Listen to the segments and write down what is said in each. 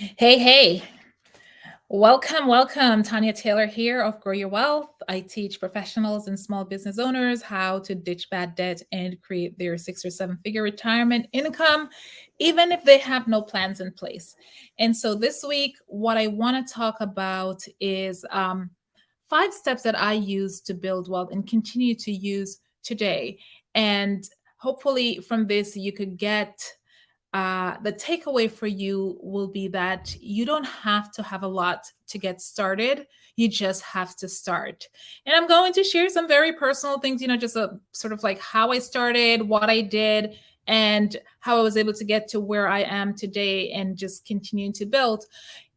Hey, hey. Welcome, welcome. Tanya Taylor here of Grow Your Wealth. I teach professionals and small business owners how to ditch bad debt and create their six or seven figure retirement income, even if they have no plans in place. And so this week, what I want to talk about is um, five steps that I use to build wealth and continue to use today. And hopefully from this, you could get uh, the takeaway for you will be that you don't have to have a lot to get started. You just have to start. And I'm going to share some very personal things, you know, just a sort of like how I started, what I did, and how I was able to get to where I am today and just continuing to build.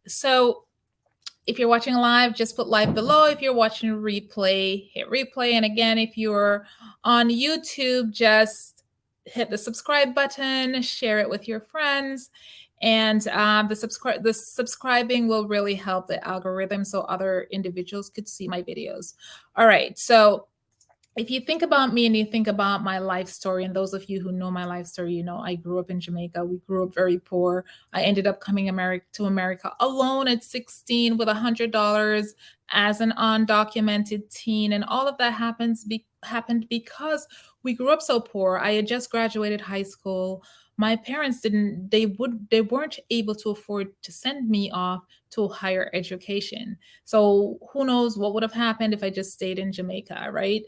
So if you're watching live, just put live below. If you're watching replay, hit replay. And again, if you're on YouTube, just hit the subscribe button, share it with your friends. And um, the the subscribing will really help the algorithm so other individuals could see my videos. All right, so if you think about me and you think about my life story, and those of you who know my life story, you know I grew up in Jamaica. We grew up very poor. I ended up coming America to America alone at 16 with a hundred dollars as an undocumented teen, and all of that happens be happened because we grew up so poor. I had just graduated high school. My parents didn't, they would, they weren't able to afford to send me off to higher education. So who knows what would have happened if I just stayed in Jamaica, right?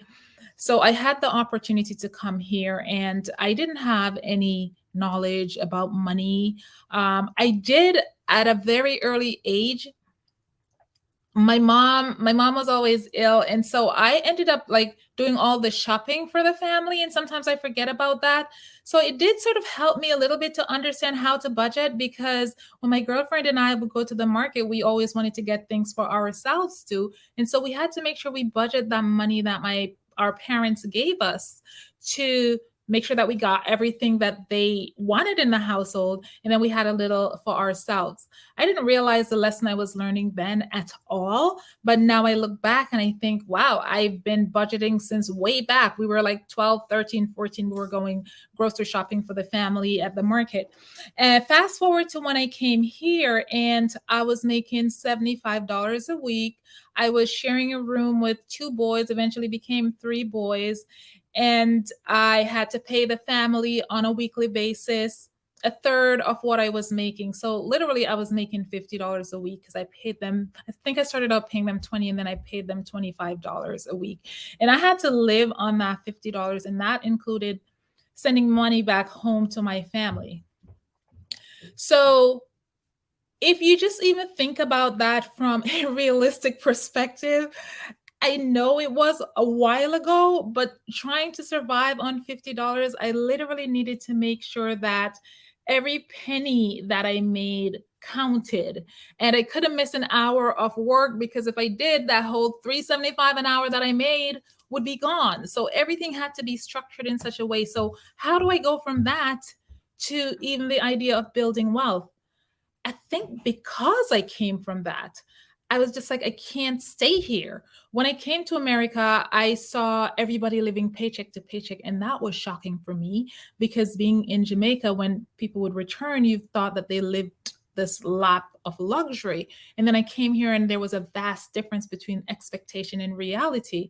So I had the opportunity to come here and I didn't have any knowledge about money. Um, I did at a very early age my mom my mom was always ill and so i ended up like doing all the shopping for the family and sometimes i forget about that. So it did sort of help me a little bit to understand how to budget because when my girlfriend and i would go to the market we always wanted to get things for ourselves too and so we had to make sure we budget that money that my our parents gave us to make sure that we got everything that they wanted in the household and then we had a little for ourselves. I didn't realize the lesson i was learning then at all but now i look back and i think wow i've been budgeting since way back. We were like 12 13 14 we were going grocery shopping for the family at the market. And fast forward to when i came here and i was making $75 a week. I was sharing a room with two boys, eventually became three boys and I had to pay the family on a weekly basis a third of what I was making. So literally I was making $50 a week because I paid them, I think I started out paying them 20 and then I paid them $25 a week. And I had to live on that $50 and that included sending money back home to my family. So if you just even think about that from a realistic perspective, I know it was a while ago, but trying to survive on $50, I literally needed to make sure that every penny that I made counted and I couldn't miss an hour of work because if I did that whole 375 an hour that I made would be gone. So everything had to be structured in such a way. So how do I go from that to even the idea of building wealth? I think because I came from that, I was just like, I can't stay here. When I came to America, I saw everybody living paycheck to paycheck, and that was shocking for me because being in Jamaica, when people would return, you thought that they lived this lap of luxury. And then I came here and there was a vast difference between expectation and reality.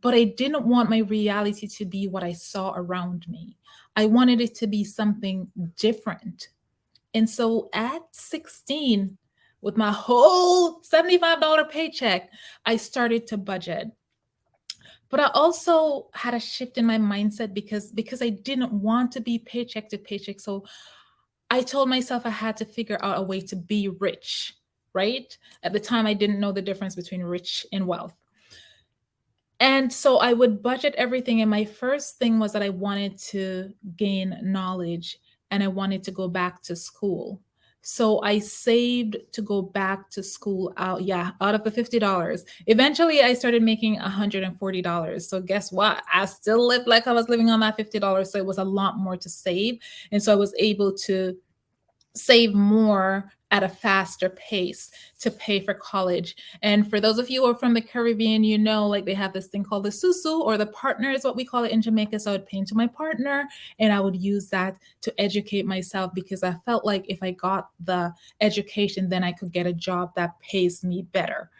But I didn't want my reality to be what I saw around me. I wanted it to be something different. And so at 16, with my whole $75 paycheck, I started to budget. But I also had a shift in my mindset because because I didn't want to be paycheck to paycheck. So I told myself I had to figure out a way to be rich, right? At the time, I didn't know the difference between rich and wealth. And so I would budget everything. And my first thing was that I wanted to gain knowledge and I wanted to go back to school. So I saved to go back to school out, yeah, out of the $50. Eventually I started making $140. So guess what? I still lived like I was living on that $50. So it was a lot more to save. And so I was able to save more at a faster pace to pay for college. And for those of you who are from the Caribbean, you know, like they have this thing called the susu or the partner is what we call it in Jamaica. So I would pay into my partner and I would use that to educate myself because I felt like if I got the education, then I could get a job that pays me better.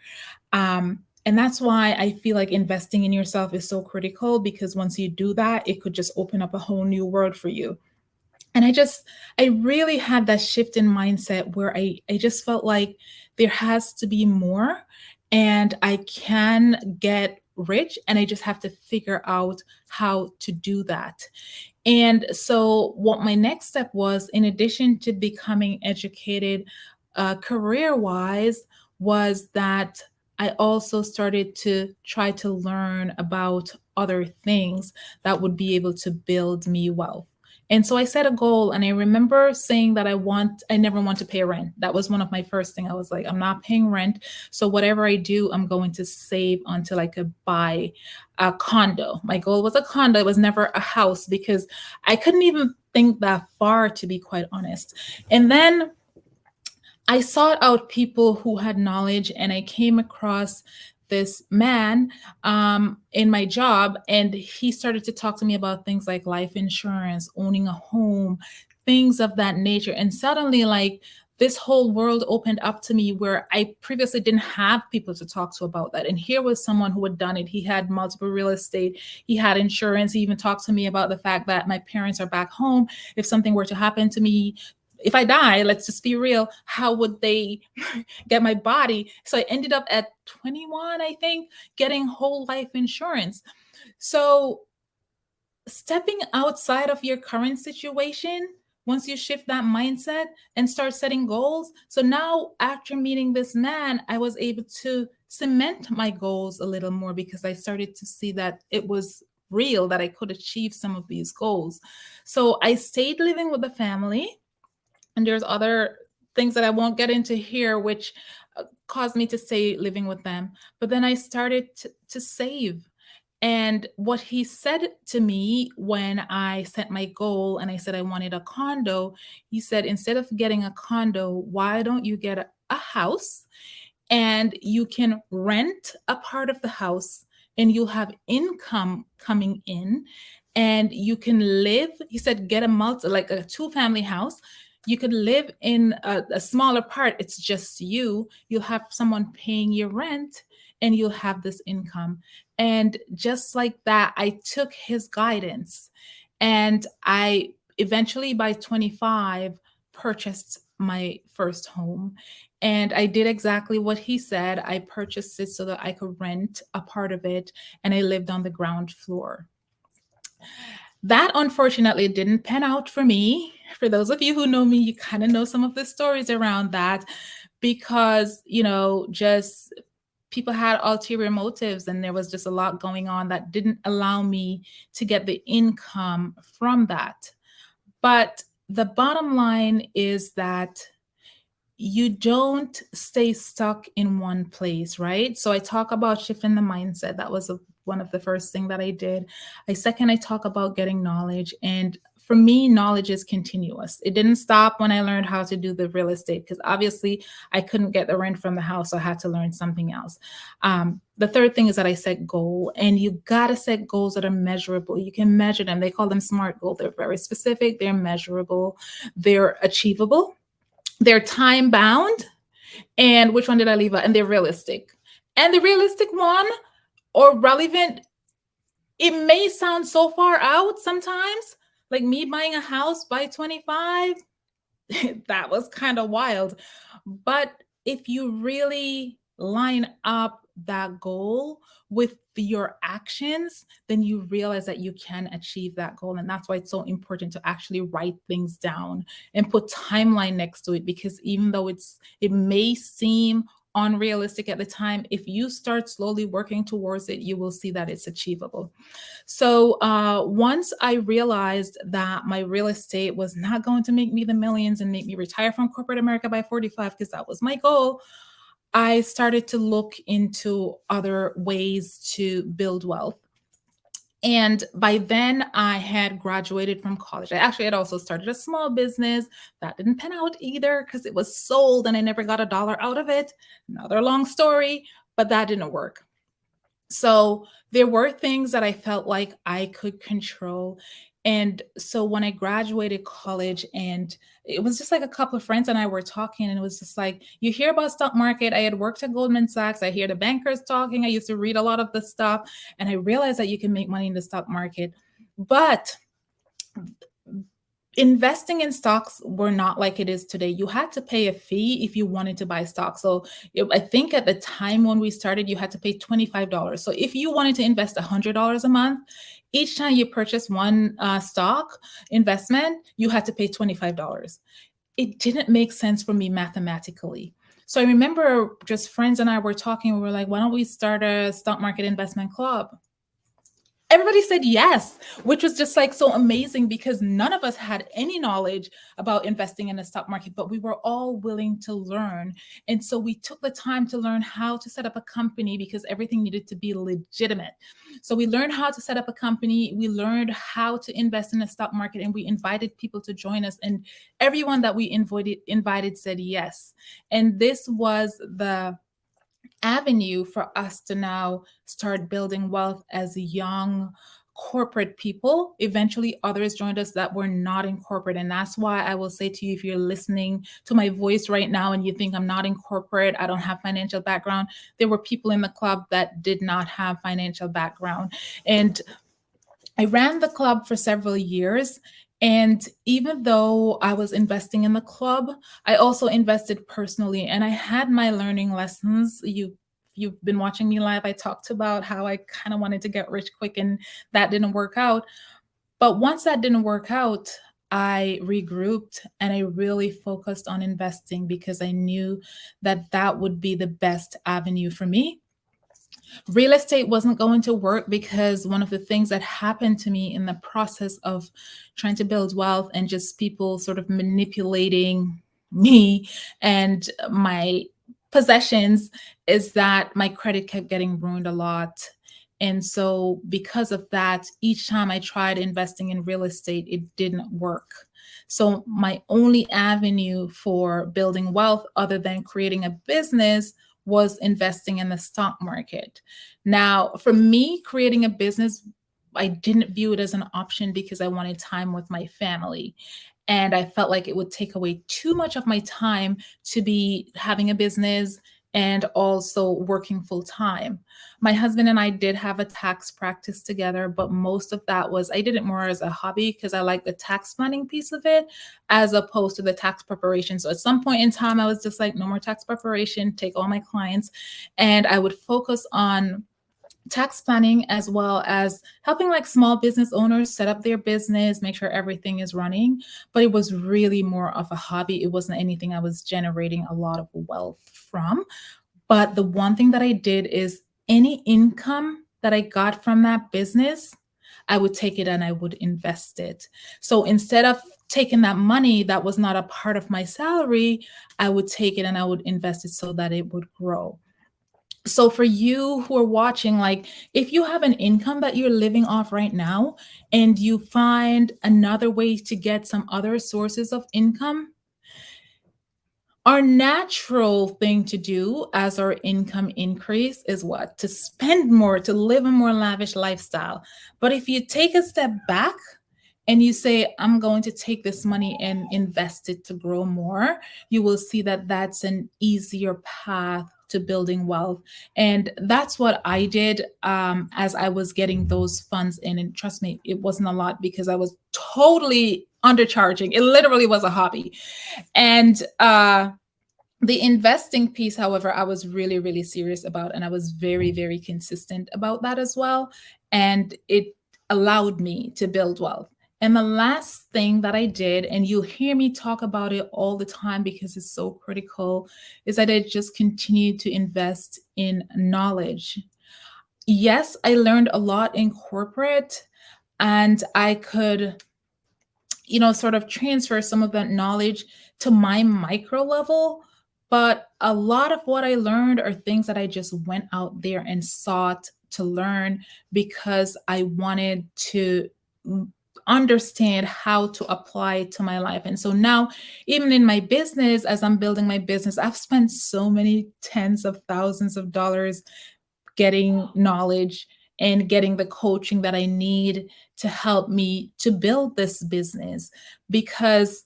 Um, and that's why I feel like investing in yourself is so critical because once you do that, it could just open up a whole new world for you and i just i really had that shift in mindset where i i just felt like there has to be more and i can get rich and i just have to figure out how to do that and so what my next step was in addition to becoming educated uh, career wise was that I also started to try to learn about other things that would be able to build me wealth. And so I set a goal and I remember saying that I want, I never want to pay rent. That was one of my first thing. I was like, I'm not paying rent. So whatever I do, I'm going to save until I could buy a condo. My goal was a condo. It was never a house because I couldn't even think that far to be quite honest. And then I sought out people who had knowledge and I came across this man um, in my job, and he started to talk to me about things like life insurance, owning a home, things of that nature. And suddenly, like, this whole world opened up to me where I previously didn't have people to talk to about that. And here was someone who had done it. He had multiple real estate, he had insurance. He even talked to me about the fact that my parents are back home. If something were to happen to me, if I die, let's just be real, how would they get my body? So I ended up at 21, I think, getting whole life insurance. So stepping outside of your current situation, once you shift that mindset and start setting goals. So now after meeting this man, I was able to cement my goals a little more because I started to see that it was real that I could achieve some of these goals. So I stayed living with the family and there's other things that I won't get into here, which uh, caused me to stay living with them. But then I started to, to save. And what he said to me when I set my goal and I said I wanted a condo, he said, instead of getting a condo, why don't you get a, a house and you can rent a part of the house and you'll have income coming in and you can live he said get a multi like a two family house you could live in a, a smaller part. It's just you. You'll have someone paying your rent and you'll have this income. And just like that, I took his guidance and I eventually by 25 purchased my first home. And I did exactly what he said. I purchased it so that I could rent a part of it and I lived on the ground floor. That unfortunately didn't pan out for me. For those of you who know me, you kind of know some of the stories around that because, you know, just people had ulterior motives and there was just a lot going on that didn't allow me to get the income from that. But the bottom line is that you don't stay stuck in one place, right? So I talk about shifting the mindset. That was a one of the first thing that I did. I second, I talk about getting knowledge. And for me, knowledge is continuous. It didn't stop when I learned how to do the real estate because obviously I couldn't get the rent from the house. So I had to learn something else. Um, the third thing is that I set goal and you got to set goals that are measurable. You can measure them. They call them SMART goals. They're very specific. They're measurable. They're achievable. They're time bound. And which one did I leave out? And they're realistic. And the realistic one or relevant, it may sound so far out sometimes, like me buying a house by 25, that was kind of wild. But if you really line up that goal with your actions, then you realize that you can achieve that goal. And that's why it's so important to actually write things down and put timeline next to it. Because even though it's it may seem unrealistic at the time, if you start slowly working towards it, you will see that it's achievable. So uh, once I realized that my real estate was not going to make me the millions and make me retire from corporate America by 45, because that was my goal, I started to look into other ways to build wealth. And by then, I had graduated from college. I actually had also started a small business that didn't pan out either because it was sold and I never got a dollar out of it. Another long story, but that didn't work. So there were things that I felt like I could control. And so when I graduated college and it was just like a couple of friends and I were talking and it was just like, you hear about stock market. I had worked at Goldman Sachs. I hear the bankers talking. I used to read a lot of the stuff and I realized that you can make money in the stock market. But investing in stocks were not like it is today. You had to pay a fee if you wanted to buy stocks. So I think at the time when we started, you had to pay $25. So if you wanted to invest $100 a month, each time you purchase one uh, stock investment, you had to pay $25. It didn't make sense for me mathematically. So I remember just friends and I were talking, we were like, why don't we start a stock market investment club? Everybody said yes, which was just like so amazing because none of us had any knowledge about investing in the stock market, but we were all willing to learn. And so we took the time to learn how to set up a company because everything needed to be legitimate. So we learned how to set up a company. We learned how to invest in the stock market and we invited people to join us. And everyone that we invited, invited said yes. And this was the avenue for us to now start building wealth as young corporate people. Eventually, others joined us that were not in corporate. And that's why I will say to you, if you're listening to my voice right now and you think I'm not in corporate, I don't have financial background, there were people in the club that did not have financial background. And I ran the club for several years and even though I was investing in the club, I also invested personally and I had my learning lessons. You you've been watching me live, I talked about how I kind of wanted to get rich quick and that didn't work out. But once that didn't work out, I regrouped and I really focused on investing because I knew that that would be the best avenue for me real estate wasn't going to work because one of the things that happened to me in the process of trying to build wealth and just people sort of manipulating me and my possessions is that my credit kept getting ruined a lot. And so because of that, each time I tried investing in real estate, it didn't work. So my only avenue for building wealth other than creating a business was investing in the stock market. Now, for me, creating a business, I didn't view it as an option because I wanted time with my family. And I felt like it would take away too much of my time to be having a business and also working full time. My husband and I did have a tax practice together, but most of that was I did it more as a hobby because I like the tax planning piece of it as opposed to the tax preparation. So at some point in time, I was just like, no more tax preparation, take all my clients. And I would focus on tax planning as well as helping like small business owners set up their business, make sure everything is running. But it was really more of a hobby. It wasn't anything I was generating a lot of wealth from. But the one thing that I did is any income that I got from that business, I would take it and I would invest it. So instead of taking that money that was not a part of my salary, I would take it and I would invest it so that it would grow so for you who are watching like if you have an income that you're living off right now and you find another way to get some other sources of income our natural thing to do as our income increase is what? To spend more to live a more lavish lifestyle. But if you take a step back and you say i'm going to take this money and invest it to grow more you will see that that's an easier path to building wealth. And that's what I did um, as I was getting those funds in. And trust me, it wasn't a lot because I was totally undercharging. It literally was a hobby. And uh, the investing piece, however, I was really, really serious about. And I was very, very consistent about that as well. And it allowed me to build wealth. And the last thing that I did, and you'll hear me talk about it all the time because it's so critical, is that I just continued to invest in knowledge. Yes, I learned a lot in corporate and I could, you know, sort of transfer some of that knowledge to my micro level. But a lot of what I learned are things that I just went out there and sought to learn because I wanted to understand how to apply it to my life. And so now, even in my business, as I'm building my business, I've spent so many tens of thousands of dollars getting knowledge and getting the coaching that I need to help me to build this business because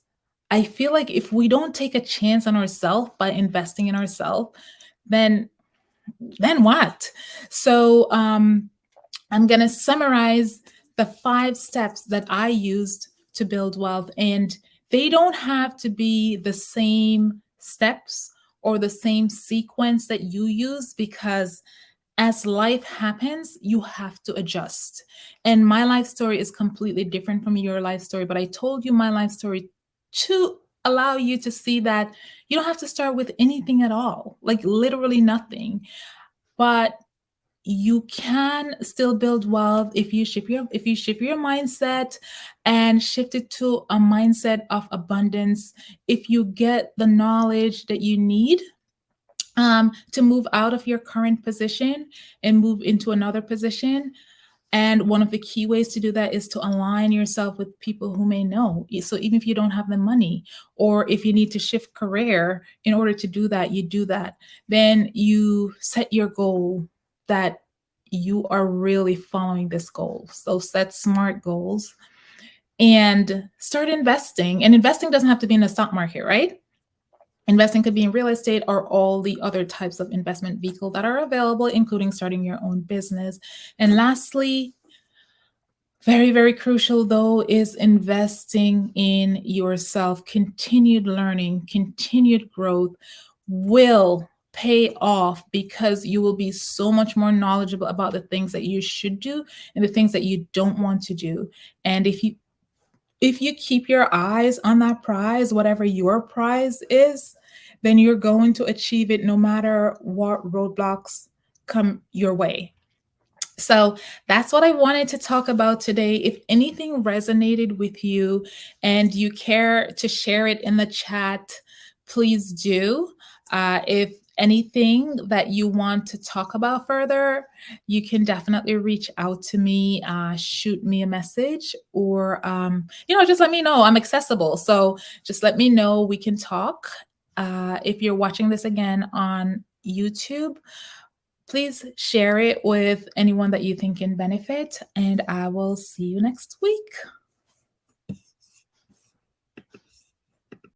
I feel like if we don't take a chance on ourselves by investing in ourselves, then then what? So um, I'm going to summarize the five steps that I used to build wealth. And they don't have to be the same steps or the same sequence that you use because as life happens, you have to adjust. And my life story is completely different from your life story, but I told you my life story to allow you to see that you don't have to start with anything at all, like literally nothing. But you can still build wealth if you shift your if you shift your mindset and shift it to a mindset of abundance if you get the knowledge that you need um, to move out of your current position and move into another position and one of the key ways to do that is to align yourself with people who may know. So even if you don't have the money, or if you need to shift career in order to do that, you do that. Then you set your goal that you are really following this goal. So set smart goals and start investing. And investing doesn't have to be in the stock market, right? Investing could be in real estate or all the other types of investment vehicle that are available, including starting your own business. And lastly, very, very crucial though, is investing in yourself. Continued learning, continued growth will pay off because you will be so much more knowledgeable about the things that you should do and the things that you don't want to do. And if you if you keep your eyes on that prize, whatever your prize is, then you're going to achieve it no matter what roadblocks come your way. So that's what I wanted to talk about today. If anything resonated with you and you care to share it in the chat, please do. Uh, if anything that you want to talk about further, you can definitely reach out to me, uh, shoot me a message, or, um, you know, just let me know. I'm accessible. So just let me know. We can talk. Uh, if you're watching this again on YouTube, please share it with anyone that you think can benefit, and I will see you next week.